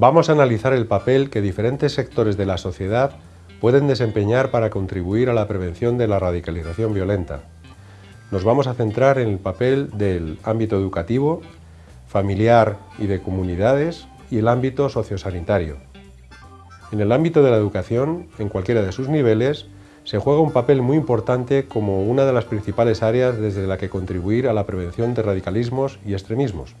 Vamos a analizar el papel que diferentes sectores de la sociedad pueden desempeñar para contribuir a la prevención de la radicalización violenta. Nos vamos a centrar en el papel del ámbito educativo, familiar y de comunidades y el ámbito sociosanitario. En el ámbito de la educación, en cualquiera de sus niveles, se juega un papel muy importante como una de las principales áreas desde la que contribuir a la prevención de radicalismos y extremismos.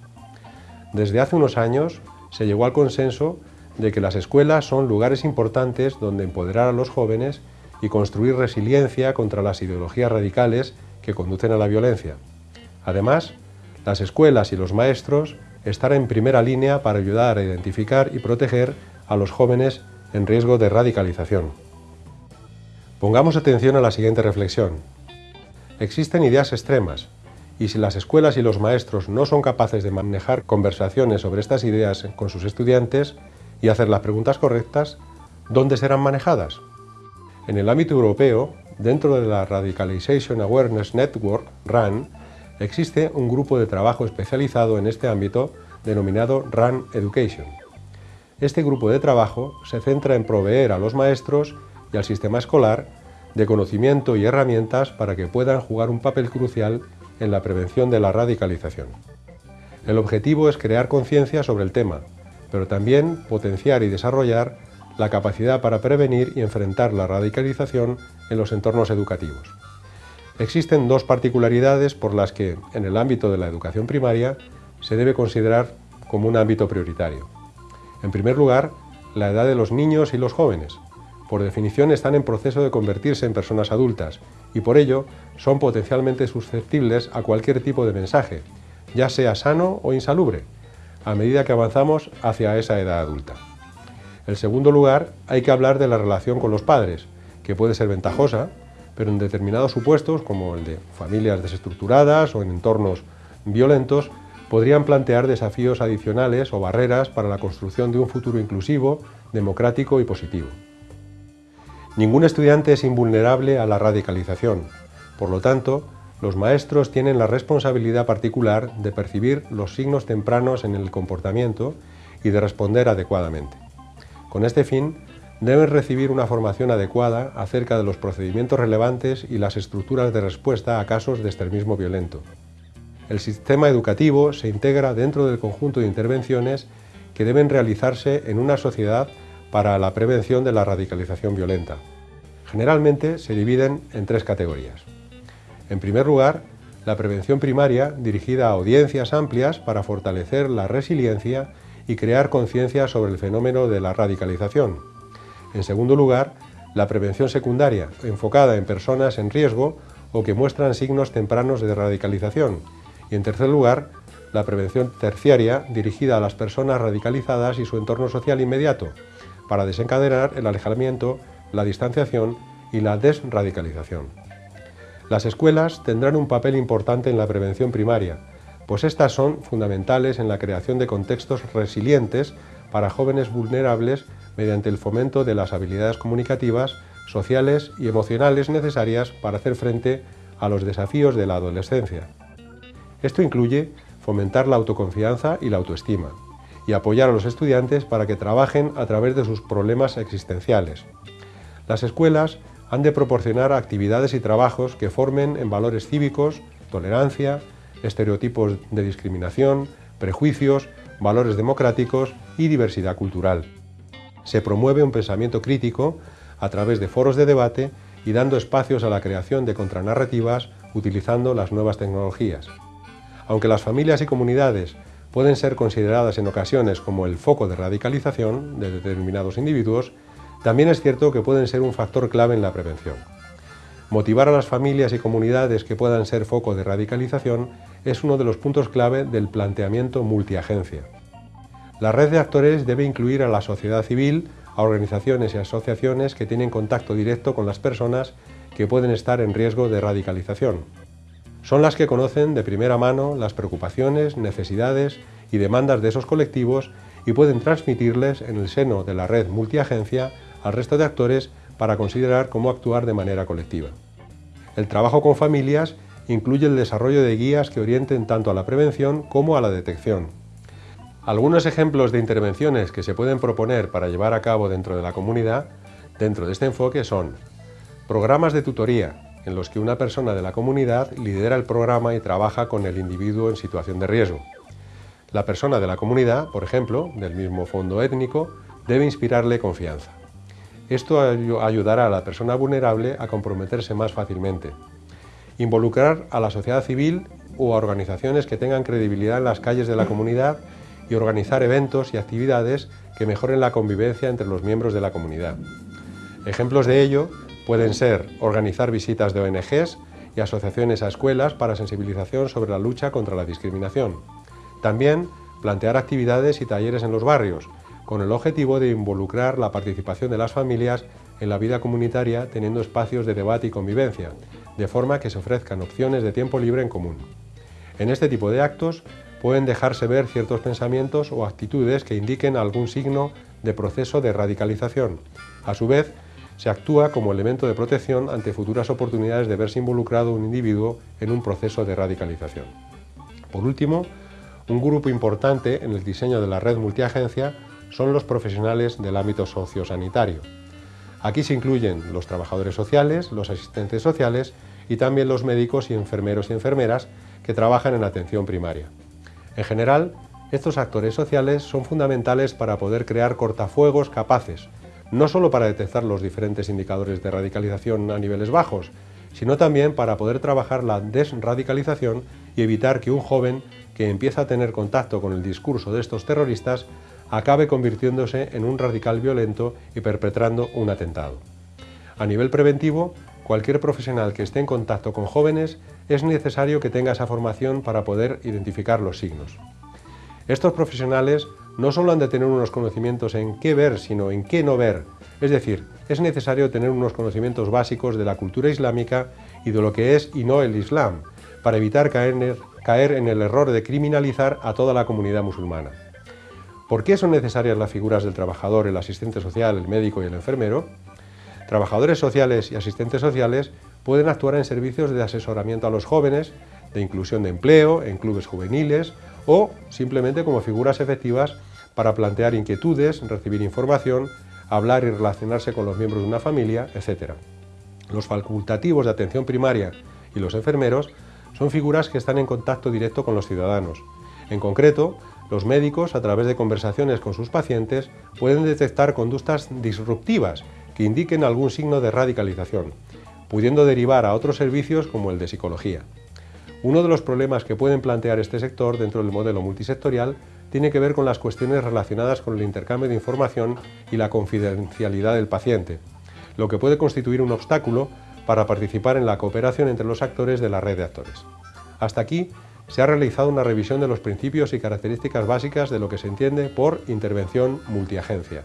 Desde hace unos años se llegó al consenso de que las escuelas son lugares importantes donde empoderar a los jóvenes y construir resiliencia contra las ideologías radicales que conducen a la violencia. Además, las escuelas y los maestros están en primera línea para ayudar a identificar y proteger a los jóvenes en riesgo de radicalización. Pongamos atención a la siguiente reflexión. Existen ideas extremas, y si las escuelas y los maestros no son capaces de manejar conversaciones sobre estas ideas con sus estudiantes y hacer las preguntas correctas, ¿dónde serán manejadas? En el ámbito europeo, dentro de la Radicalization Awareness Network, RAN, existe un grupo de trabajo especializado en este ámbito denominado RAN Education. Este grupo de trabajo se centra en proveer a los maestros y al sistema escolar de conocimiento y herramientas para que puedan jugar un papel crucial en la prevención de la radicalización. El objetivo es crear conciencia sobre el tema, pero también potenciar y desarrollar la capacidad para prevenir y enfrentar la radicalización en los entornos educativos. Existen dos particularidades por las que, en el ámbito de la educación primaria, se debe considerar como un ámbito prioritario. En primer lugar, la edad de los niños y los jóvenes, por definición están en proceso de convertirse en personas adultas y por ello son potencialmente susceptibles a cualquier tipo de mensaje, ya sea sano o insalubre, a medida que avanzamos hacia esa edad adulta. En segundo lugar, hay que hablar de la relación con los padres, que puede ser ventajosa, pero en determinados supuestos, como el de familias desestructuradas o en entornos violentos, podrían plantear desafíos adicionales o barreras para la construcción de un futuro inclusivo, democrático y positivo. Ningún estudiante es invulnerable a la radicalización. Por lo tanto, los maestros tienen la responsabilidad particular de percibir los signos tempranos en el comportamiento y de responder adecuadamente. Con este fin, deben recibir una formación adecuada acerca de los procedimientos relevantes y las estructuras de respuesta a casos de extremismo violento. El sistema educativo se integra dentro del conjunto de intervenciones que deben realizarse en una sociedad para la prevención de la radicalización violenta. Generalmente se dividen en tres categorías. En primer lugar, la prevención primaria dirigida a audiencias amplias para fortalecer la resiliencia y crear conciencia sobre el fenómeno de la radicalización. En segundo lugar, la prevención secundaria, enfocada en personas en riesgo o que muestran signos tempranos de radicalización. Y en tercer lugar, la prevención terciaria, dirigida a las personas radicalizadas y su entorno social inmediato, para desencadenar el alejamiento, la distanciación y la desradicalización. Las escuelas tendrán un papel importante en la prevención primaria, pues estas son fundamentales en la creación de contextos resilientes para jóvenes vulnerables mediante el fomento de las habilidades comunicativas, sociales y emocionales necesarias para hacer frente a los desafíos de la adolescencia. Esto incluye fomentar la autoconfianza y la autoestima, y apoyar a los estudiantes para que trabajen a través de sus problemas existenciales. Las escuelas han de proporcionar actividades y trabajos que formen en valores cívicos, tolerancia, estereotipos de discriminación, prejuicios, valores democráticos y diversidad cultural. Se promueve un pensamiento crítico a través de foros de debate y dando espacios a la creación de contranarrativas utilizando las nuevas tecnologías. Aunque las familias y comunidades pueden ser consideradas en ocasiones como el foco de radicalización de determinados individuos, también es cierto que pueden ser un factor clave en la prevención. Motivar a las familias y comunidades que puedan ser foco de radicalización es uno de los puntos clave del planteamiento multiagencia. La red de actores debe incluir a la sociedad civil, a organizaciones y asociaciones que tienen contacto directo con las personas que pueden estar en riesgo de radicalización, son las que conocen de primera mano las preocupaciones, necesidades y demandas de esos colectivos y pueden transmitirles en el seno de la red multiagencia al resto de actores para considerar cómo actuar de manera colectiva. El trabajo con familias incluye el desarrollo de guías que orienten tanto a la prevención como a la detección. Algunos ejemplos de intervenciones que se pueden proponer para llevar a cabo dentro de la comunidad, dentro de este enfoque, son programas de tutoría, en los que una persona de la comunidad lidera el programa y trabaja con el individuo en situación de riesgo. La persona de la comunidad, por ejemplo, del mismo fondo étnico, debe inspirarle confianza. Esto ayudará a la persona vulnerable a comprometerse más fácilmente. Involucrar a la sociedad civil o a organizaciones que tengan credibilidad en las calles de la comunidad y organizar eventos y actividades que mejoren la convivencia entre los miembros de la comunidad. Ejemplos de ello pueden ser organizar visitas de ONGs y asociaciones a escuelas para sensibilización sobre la lucha contra la discriminación. También plantear actividades y talleres en los barrios, con el objetivo de involucrar la participación de las familias en la vida comunitaria teniendo espacios de debate y convivencia, de forma que se ofrezcan opciones de tiempo libre en común. En este tipo de actos pueden dejarse ver ciertos pensamientos o actitudes que indiquen algún signo de proceso de radicalización. A su vez, se actúa como elemento de protección ante futuras oportunidades de verse involucrado un individuo en un proceso de radicalización. Por último, un grupo importante en el diseño de la red multiagencia son los profesionales del ámbito sociosanitario. Aquí se incluyen los trabajadores sociales, los asistentes sociales y también los médicos y enfermeros y enfermeras que trabajan en atención primaria. En general, estos actores sociales son fundamentales para poder crear cortafuegos capaces, no solo para detectar los diferentes indicadores de radicalización a niveles bajos, sino también para poder trabajar la desradicalización y evitar que un joven que empieza a tener contacto con el discurso de estos terroristas acabe convirtiéndose en un radical violento y perpetrando un atentado. A nivel preventivo, cualquier profesional que esté en contacto con jóvenes es necesario que tenga esa formación para poder identificar los signos. Estos profesionales no solo han de tener unos conocimientos en qué ver, sino en qué no ver. Es decir, es necesario tener unos conocimientos básicos de la cultura islámica y de lo que es y no el Islam, para evitar caer, en el error de criminalizar a toda la comunidad musulmana. ¿Por qué son necesarias las figuras del trabajador, el asistente social, el médico y el enfermero? Trabajadores sociales y asistentes sociales pueden actuar en servicios de asesoramiento a los jóvenes, de inclusión de empleo, en clubes juveniles o simplemente como figuras efectivas para plantear inquietudes, recibir información, hablar y relacionarse con los miembros de una familia, etc. Los facultativos de atención primaria y los enfermeros son figuras que están en contacto directo con los ciudadanos. En concreto, los médicos, a través de conversaciones con sus pacientes, pueden detectar conductas disruptivas que indiquen algún signo de radicalización, pudiendo derivar a otros servicios como el de psicología. Uno de los problemas que pueden plantear este sector dentro del modelo multisectorial tiene que ver con las cuestiones relacionadas con el intercambio de información y la confidencialidad del paciente, lo que puede constituir un obstáculo para participar en la cooperación entre los actores de la red de actores. Hasta aquí se ha realizado una revisión de los principios y características básicas de lo que se entiende por intervención multiagencia.